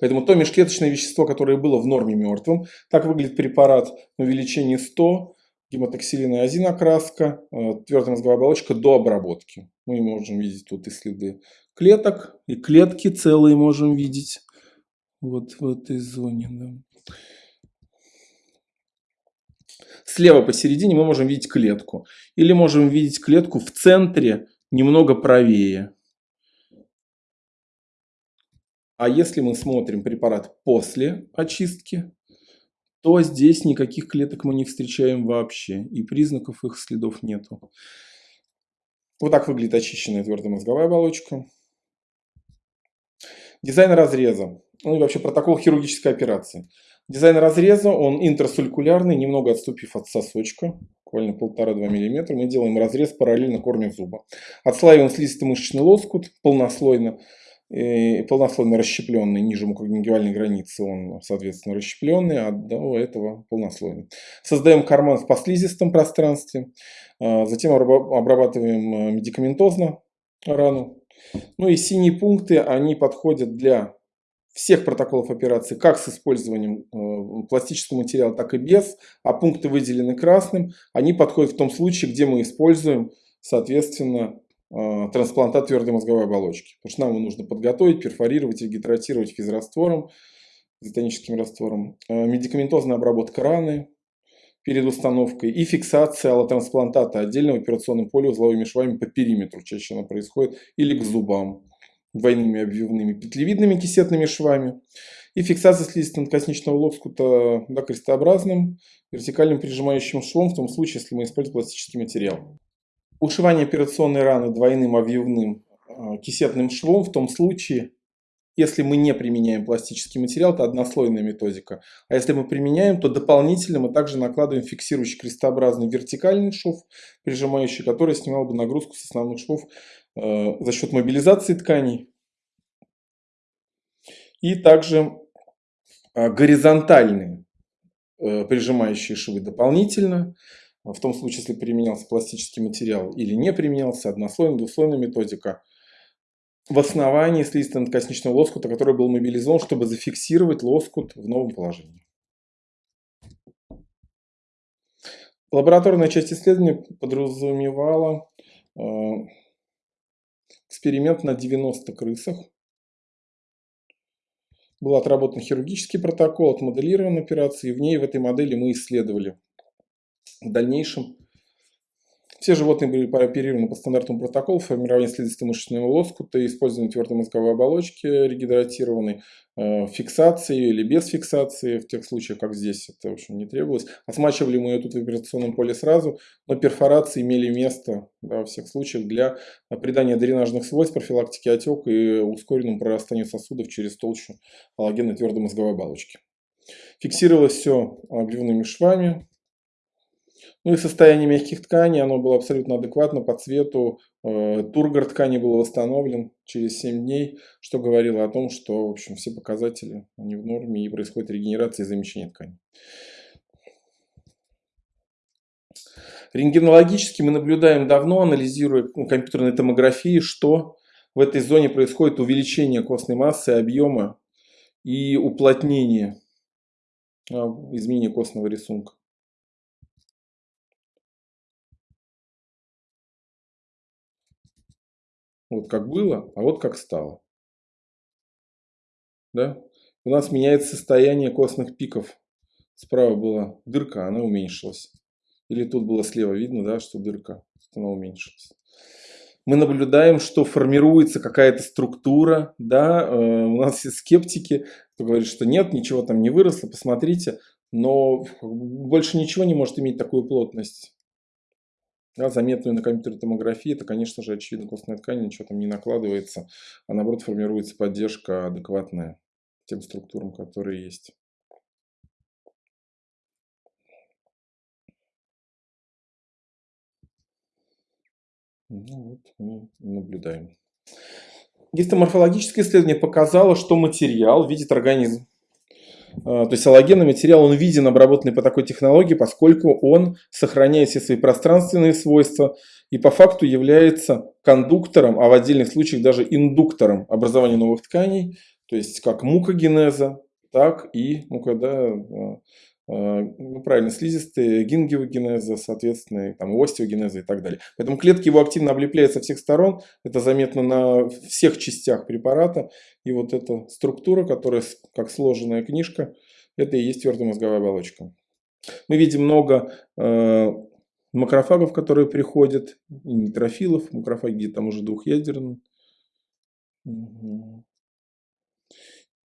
Поэтому то межклеточное вещество, которое было в норме мертвым, так выглядит препарат на увеличении 100, гемотоксилина и азинокраска, э, твердая мозговая оболочка до обработки. Мы можем видеть тут и следы клеток, и клетки целые можем видеть вот в этой зоне. Да. Слева посередине мы можем видеть клетку. Или можем видеть клетку в центре, немного правее. А если мы смотрим препарат после очистки, то здесь никаких клеток мы не встречаем вообще. И признаков их следов нету. Вот так выглядит очищенная твердая мозговая оболочка. Дизайн разреза. Ну и вообще протокол хирургической операции. Дизайн разреза, он интрасулькулярный, немного отступив от сосочка, буквально 1,5-2 мм. Мы делаем разрез параллельно корню зуба. Отслаиваем слизистый мышечный лоскут полнослойно полнослойно расщепленный, ниже мукогенгивальной границы он, соответственно, расщепленный, а до этого полнослойный. Создаем карман в послизистом пространстве, а, затем обрабатываем а, медикаментозно рану. Ну и синие пункты, они подходят для всех протоколов операции, как с использованием а, пластического материала, так и без, а пункты выделены красным, они подходят в том случае, где мы используем, соответственно, Э, трансплантат твердой мозговой оболочки. Потому что нам его нужно подготовить, перфорировать и гидратировать физраствором, изотоническим раствором. Э, медикаментозная обработка раны перед установкой и фиксация аллотрансплантата отдельного операционным поле узловыми швами по периметру. Чаще она происходит или к зубам двойными обвивными петлевидными кисетными швами. И фиксация слизисто-надкосничного лоскута да, крестообразным вертикальным прижимающим швом в том случае, если мы используем пластический материал. Ушивание операционной раны двойным обвивным э, кисетным швом в том случае, если мы не применяем пластический материал, это однослойная методика. А если мы применяем, то дополнительно мы также накладываем фиксирующий крестообразный вертикальный шов, прижимающий, который снимал бы нагрузку с основных швов э, за счет мобилизации тканей. И также э, горизонтальные э, прижимающие швы дополнительно. В том случае, если применялся пластический материал или не применялся, однослойная, двуслойная методика. В основании слизисто-надкосничного лоскута, который был мобилизован, чтобы зафиксировать лоскут в новом положении. Лабораторная часть исследования подразумевала э, эксперимент на 90 крысах. Был отработан хирургический протокол, отмоделирован операции. И в ней, в этой модели мы исследовали в дальнейшем все животные были прооперированы по стандартному протоколу формирования слизисто-мышечного лоскута, использования твердой мозговой оболочки регидратированной, э, фиксации или без фиксации, в тех случаях, как здесь это в общем, не требовалось. Осмачивали мы ее тут в операционном поле сразу, но перфорации имели место да, во всех случаях для придания дренажных свойств, профилактики отека и ускоренному прорастанию сосудов через толщу аллогенной твердой мозговой оболочки. Фиксировалось все обвивными швами, ну и состояние мягких тканей, оно было абсолютно адекватно по цвету. Э, тургор ткани был восстановлен через 7 дней, что говорило о том, что в общем, все показатели они в норме и происходит регенерация и замещение ткани. Рентгенологически мы наблюдаем давно, анализируя ну, компьютерной томографии, что в этой зоне происходит увеличение костной массы, объема и уплотнение, а, изменение костного рисунка. Вот как было, а вот как стало. Да? У нас меняется состояние костных пиков. Справа была дырка, она уменьшилась. Или тут было слева видно, да, что дырка, она уменьшилась. Мы наблюдаем, что формируется какая-то структура, да, э, у нас все скептики, кто говорит, что нет, ничего там не выросло, посмотрите, но больше ничего не может иметь такую плотность да, заметную на компьютерной томографии, это, конечно же, очевидно, костная ткань, ничего там не накладывается, а наоборот формируется поддержка адекватная тем структурам, которые есть. Ну вот, мы наблюдаем. Гистоморфологическое исследование показало, что материал видит организм то есть аллогенный материал, он виден обработанный по такой технологии, поскольку он сохраняет все свои пространственные свойства и по факту является кондуктором, а в отдельных случаях даже индуктором образования новых тканей. То есть как мукогенеза, так и, ну когда, ну, правильно, слизистые, гингиогенеза, соответственно, там, остеогенеза и так далее. Поэтому клетки его активно облепляют со всех сторон, это заметно на всех частях препарата. И вот эта структура, которая как сложенная книжка, это и есть твердая мозговая оболочка. Мы видим много э, макрофагов, которые приходят, и нейтрофилов, макрофаги там уже двухъядерные.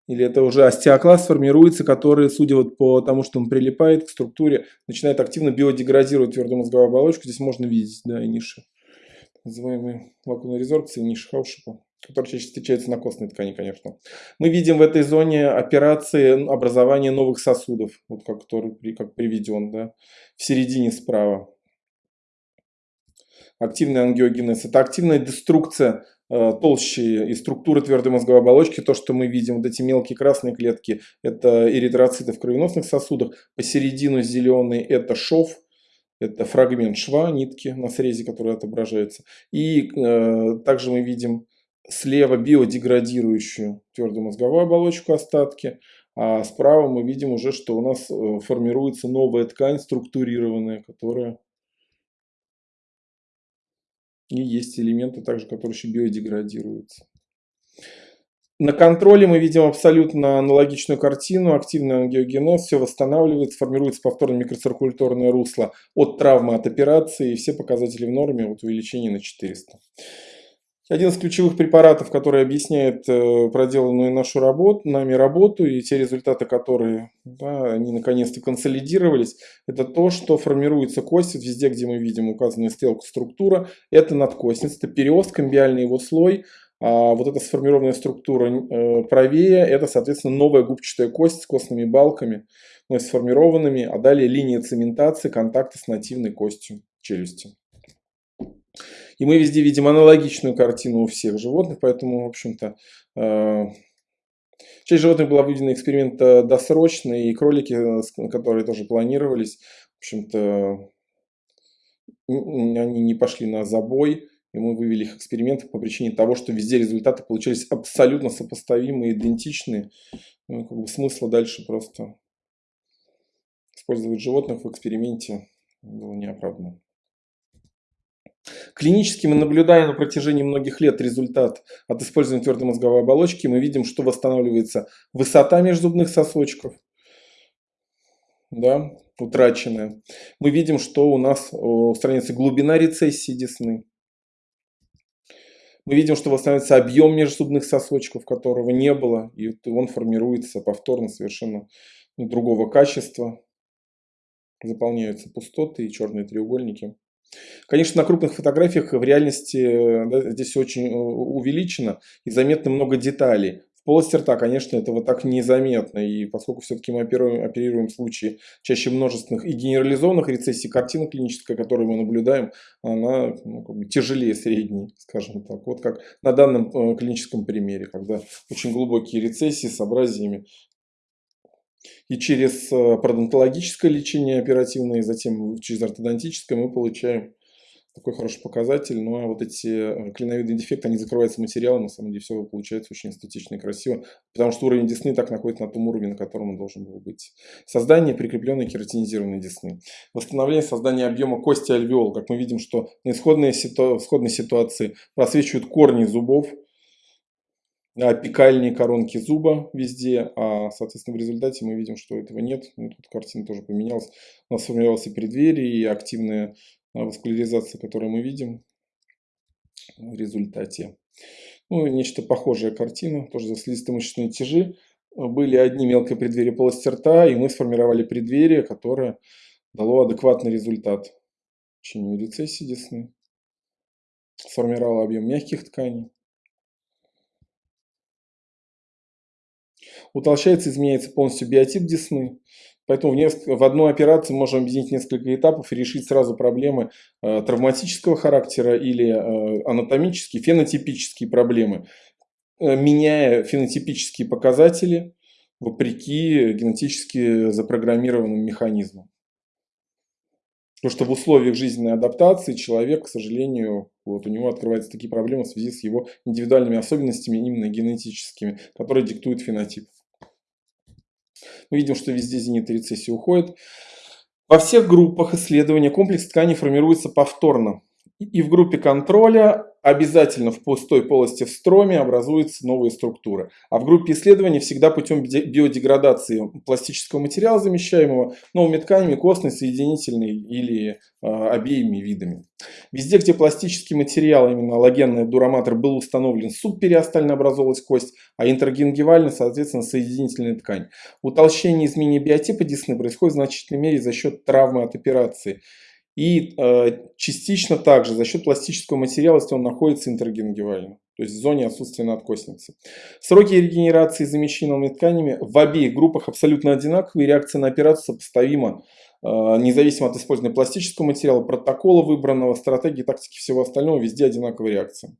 Или это уже остеокласт формируется, который, судя вот по тому, что он прилипает к структуре, начинает активно биодеградировать твердую мозговую оболочку. Здесь можно видеть, да, и ниши, называемые лакунной резорбции, ниши Хаушипа которые чаще встречаются на костной ткани, конечно. Мы видим в этой зоне операции образования новых сосудов, вот как, который как приведен, да, в середине справа. Активный ангиогенез – это активная деструкция э, толщи и структуры твердой мозговой оболочки. То, что мы видим, вот эти мелкие красные клетки – это эритроциты в кровеносных сосудах. Посередину зеленый – это шов, это фрагмент шва, нитки на срезе, который отображается. И э, также мы видим слева биодеградирующую твердую мозговую оболочку остатки, а справа мы видим уже, что у нас э, формируется новая ткань структурированная, которая и есть элементы также, которые еще биодеградируются. На контроле мы видим абсолютно аналогичную картину. Активный ангиогенез, все восстанавливается, формируется повторно микроциркуляторное русло от травмы, от операции. И все показатели в норме, вот увеличение на 400. Один из ключевых препаратов, который объясняет э, проделанную нашу работу, нами работу и те результаты, которые да, они наконец-то консолидировались, это то, что формируется кость, везде, где мы видим указанную стрелку структура, это надкостница, это периост, комбиальный его слой, а вот эта сформированная структура э, правее, это, соответственно, новая губчатая кость с костными балками, но сформированными, а далее линия цементации, контакта с нативной костью челюсти. И мы везде видим аналогичную картину у всех животных, поэтому, в общем-то, э, часть животных была выведена эксперимент досрочно, и кролики, э, которые тоже планировались, в общем-то, они не пошли на забой, и мы вывели их эксперименты по причине того, что везде результаты получались абсолютно сопоставимые, идентичные. Ну, как бы смысла дальше просто использовать животных в эксперименте было неоправданно. Клинически мы наблюдаем на протяжении многих лет результат от использования твердой мозговой оболочки. Мы видим, что восстанавливается высота межзубных сосочков, да, утраченная. Мы видим, что у нас устраняется глубина рецессии десны. Мы видим, что восстанавливается объем межзубных сосочков, которого не было, и он формируется повторно совершенно другого качества. Заполняются пустоты и черные треугольники. Конечно, на крупных фотографиях в реальности да, здесь очень э, увеличено и заметно много деталей. В полости рта, конечно, этого так незаметно. И поскольку все-таки мы оперируем, оперируем случаи чаще множественных и генерализованных рецессий, картина клиническая, которую мы наблюдаем, она ну, как бы тяжелее средней, скажем так. Вот как на данном э, клиническом примере, когда очень глубокие рецессии с абразиями и через э, пародонтологическое лечение оперативное, и затем через ортодонтическое мы получаем такой хороший показатель. Ну а вот эти э, клиновидные дефекты, они закрываются материалом, на самом деле все получается очень эстетично и красиво, потому что уровень десны так находится на том уровне, на котором он должен был быть. Создание прикрепленной кератинизированной десны. Восстановление создания объема кости альвеол. Как мы видим, что на исходной, исходной ситуации просвечивают корни зубов, апикальные коронки зуба везде, а, соответственно, в результате мы видим, что этого нет. Ну, тут картина тоже поменялась. У нас сформировалось и преддверие, и активная а, васкуляризация, которую мы видим в результате. Ну, нечто похожая картина, тоже за слизисто-мышечные тяжи. Были одни мелкие преддверия полости рта, и мы сформировали преддверие, которое дало адекватный результат. Чинию рецессии десны. Сформировало объем мягких тканей. Утолщается, изменяется полностью биотип десны. Поэтому в, несколько, в одной операции можем объединить несколько этапов и решить сразу проблемы э, травматического характера или э, анатомические, фенотипические проблемы, э, меняя фенотипические показатели вопреки генетически запрограммированным механизмам. Потому что в условиях жизненной адаптации человек, к сожалению, вот у него открываются такие проблемы в связи с его индивидуальными особенностями, именно генетическими, которые диктуют фенотип. Мы видим, что везде зенит и рецессия уходит. Во всех группах исследования комплекс тканей формируется повторно. И в группе контроля обязательно в пустой полости в строме образуются новые структуры. А в группе исследований всегда путем биодеградации пластического материала, замещаемого новыми тканями, костной, соединительной или э, обеими видами. Везде, где пластический материал, именно аллогенный дураматор, был установлен, субпериостально образовалась кость, а интергенгивально, соответственно, соединительная ткань. Утолщение изменения биотипа десны происходит в значительной мере за счет травмы от операции. И э, частично также за счет пластического материала, если он находится интергенгивально, то есть в зоне отсутствия надкостницы. Сроки регенерации замещенными тканями в обеих группах абсолютно одинаковые, реакция на операцию сопоставима э, независимо от использования пластического материала, протокола выбранного, стратегии, тактики, всего остального, везде одинаковая реакция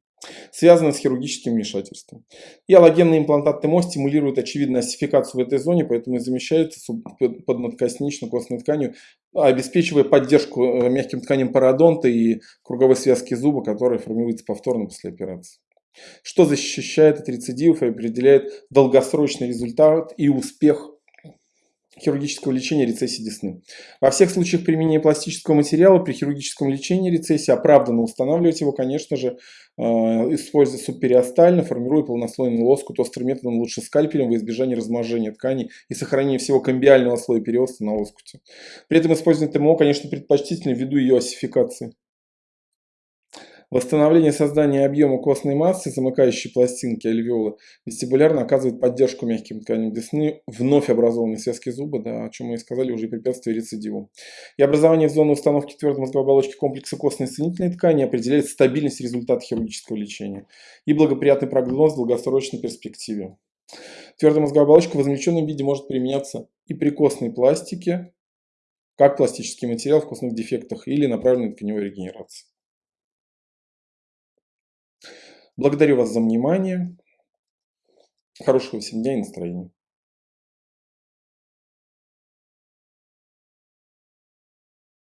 связанные с хирургическим вмешательством. И аллогенные имплантаты МО стимулируют очевидную осификацию в этой зоне, поэтому и замещаются под надкоснично-костной тканью, обеспечивая поддержку э, мягким тканям пародонта и круговой связки зуба, которая формируется повторно после операции. Что защищает от рецидивов и определяет долгосрочный результат и успех хирургического лечения рецессии десны. Во всех случаях применения пластического материала при хирургическом лечении рецессии оправданно устанавливать его, конечно же, э, используя субпериостально, формируя полнослойный лоскут острым методом, лучше скальпелем, во избежание размножения тканей и сохранения всего комбиального слоя переоста на лоскуте. При этом использование ТМО, конечно, предпочтительно ввиду ее осификации. Восстановление создания объема костной массы, замыкающей пластинки альвеолы, вестибулярно оказывает поддержку мягким тканям десны, вновь образованной связки зуба, да, о чем мы и сказали, уже препятствие рецидиву. И образование в зону установки твердой мозговой оболочки комплекса костной соединительной ткани определяет стабильность результата хирургического лечения и благоприятный прогноз в долгосрочной перспективе. Твердая мозговая оболочка в измельченном виде может применяться и при костной пластике, как пластический материал в костных дефектах или направленной тканевой регенерации. Благодарю вас за внимание. Хорошего всем дня и настроения.